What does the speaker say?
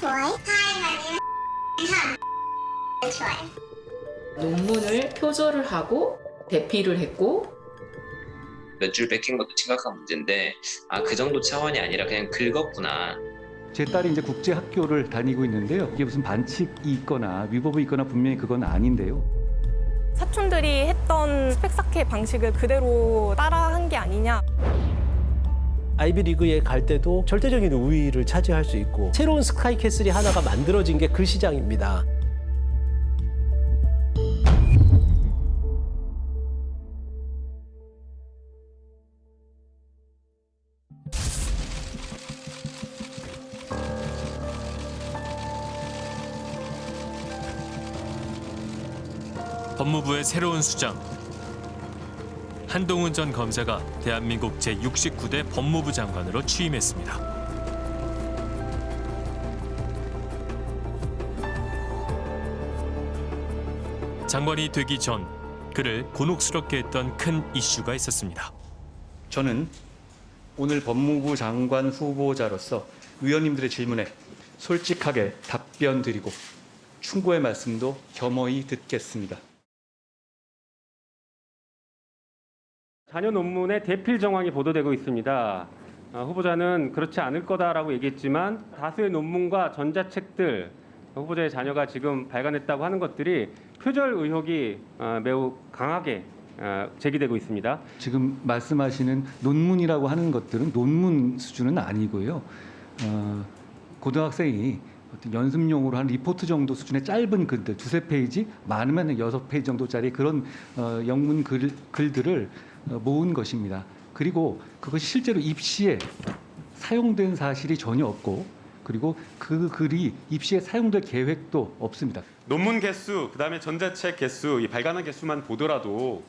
좋아해? 하이마님 참 좋아해. 논문을 표절을 하고 대피를 했고 몇 줄 뺏긴 것도 심각한 문제인데 아 그 정도 차원이 아니라 그냥 긁었구나 제 딸이 이제 국제 학교를 다니고 있는데요. 이게 무슨 반칙이 있거나 위법이 있거나 분명히 그건 아닌데요. 사촌들이 했던 스펙사케 방식을 그대로 따라한 게 아니냐. 아이비리그에 갈 때도 절대적인 우위를 차지할 수 있고 새로운 스카이캐슬이 하나가 만들어진 게 그 시장입니다. 법무부의 새로운 수장 한동훈 전 검사가 대한민국 제69대 법무부 장관으로 취임했습니다. 장관이 되기 전 그를 곤혹스럽게 했던 큰 이슈가 있었습니다. 저는 오늘 법무부 장관 후보자로서 의원님들의 질문에 솔직하게 답변 드리고 충고의 말씀도 겸허히 듣겠습니다. 자녀 논문의 대필 정황이 보도되고 있습니다. 어, 후보자는 그렇지 않을 거다라고 얘기했지만 다수의 논문과 전자책들 후보자의 자녀가 지금 발간했다고 하는 것들이 표절 의혹이 어, 매우 강하게 어, 제기되고 있습니다. 지금 말씀하시는 논문이라고 하는 것들은 논문 수준은 아니고요. 어, 고등학생이 어떤 연습용으로 한 리포트 정도 수준의 짧은 글들 두세 페이지 많으면 여섯 페이지 정도짜리 그런 어, 영문 글, 글들을 어, 모은 것입니다. 그리고 그것이 실제로 입시에 사용된 사실이 전혀 없고 그리고 그 글이 입시에 사용될 계획도 없습니다. 논문 개수, 그다음에 전자책 개수, 이 발간한 개수만 보더라도